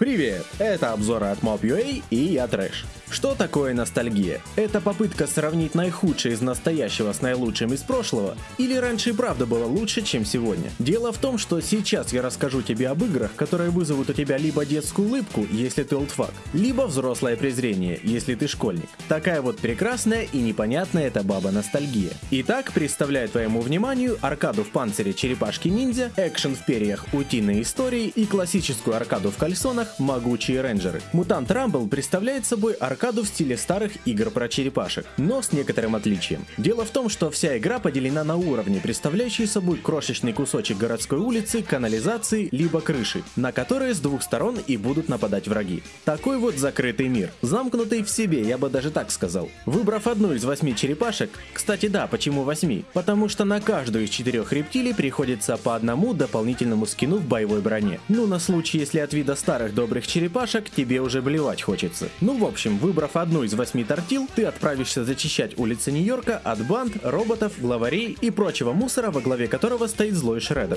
Привет, это обзоры от Mob.ua и я Трэш. Что такое ностальгия? Это попытка сравнить наихудшее из настоящего с наилучшим из прошлого? Или раньше и правда было лучше, чем сегодня? Дело в том, что сейчас я расскажу тебе об играх, которые вызовут у тебя либо детскую улыбку, если ты олдфаг, либо взрослое презрение, если ты школьник. Такая вот прекрасная и непонятная эта баба ностальгия. Итак, представляю твоему вниманию аркаду в панцире черепашки-ниндзя, экшен в перьях утиные истории и классическую аркаду в кальсонах могучие рейнджеры. Mutant Rumble представляет собой аркаду в стиле старых игр про черепашек, но с некоторым отличием. Дело в том, что вся игра поделена на уровни, представляющие собой крошечный кусочек городской улицы, канализации, либо крыши, на которые с двух сторон и будут нападать враги. Такой вот закрытый мир, замкнутый в себе, я бы даже так сказал. Выбрав одну из восьми черепашек, кстати да, почему восьми? Потому что на каждую из четырех рептилий приходится по одному дополнительному скину в боевой броне. Ну на случай, если от вида старых добрых черепашек тебе уже блевать хочется. Ну в общем, вы Выбрав одну из восьми тортил, ты отправишься зачищать улицы Нью-Йорка от банд, роботов, главарей и прочего мусора, во главе которого стоит злой Шреддер.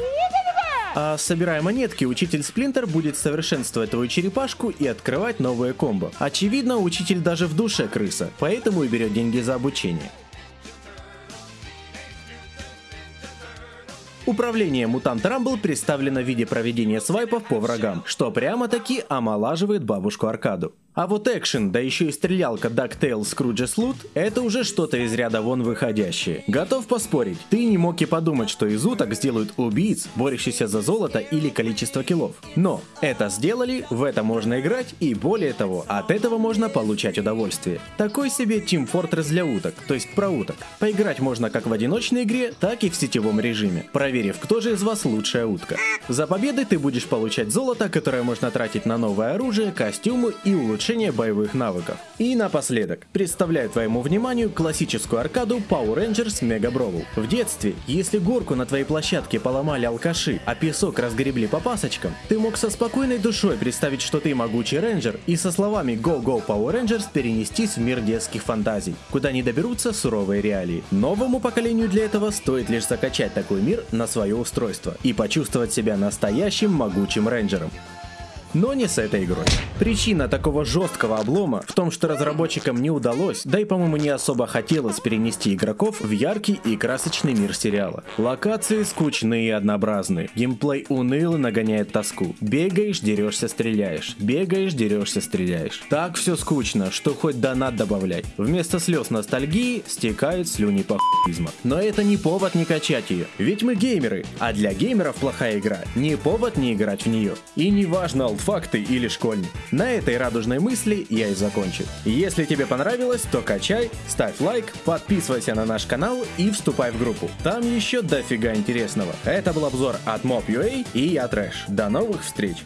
А собирая монетки, учитель Сплинтер будет совершенствовать твою черепашку и открывать новые комбо. Очевидно, учитель даже в душе крыса, поэтому и берет деньги за обучение. Управление Мутант Рамбл представлено в виде проведения свайпов по врагам, что прямо-таки омолаживает бабушку Аркаду. А вот экшен, да еще и стрелялка DuckTales Scrooge's Loot, это уже что-то из ряда вон выходящее. Готов поспорить, ты не мог и подумать, что из уток сделают убийц, борющихся за золото или количество киллов. Но это сделали, в это можно играть и более того, от этого можно получать удовольствие. Такой себе Team Fortress для уток, то есть про уток. Поиграть можно как в одиночной игре, так и в сетевом режиме, проверив, кто же из вас лучшая утка. За победы ты будешь получать золото, которое можно тратить на новое оружие, костюмы и улучшение улучшение боевых навыков. И напоследок, представляю твоему вниманию классическую аркаду Power Rangers Mega Brawl. В детстве, если горку на твоей площадке поломали алкаши, а песок разгребли по пасочкам, ты мог со спокойной душой представить, что ты могучий рейнджер и со словами Go Go Power Rangers перенестись в мир детских фантазий, куда не доберутся суровые реалии. Новому поколению для этого стоит лишь закачать такой мир на свое устройство и почувствовать себя настоящим могучим рейнджером. Но не с этой игрой. Причина такого жесткого облома в том, что разработчикам не удалось, да и по-моему не особо хотелось перенести игроков в яркий и красочный мир сериала. Локации скучные и однообразные, геймплей уныло нагоняет тоску. Бегаешь, дерешься, стреляешь. Бегаешь, дерешься, стреляешь. Так все скучно, что хоть донат добавляй. Вместо слез ностальгии стекают слюни похуизма. Но это не повод не качать ее, ведь мы геймеры, а для геймеров плохая игра не повод не играть в нее. И не важно, факты или школьник. На этой радужной мысли я и закончу. Если тебе понравилось, то качай, ставь лайк, подписывайся на наш канал и вступай в группу. Там еще дофига интересного. Это был обзор от Mob.ua и я Трэш. До новых встреч!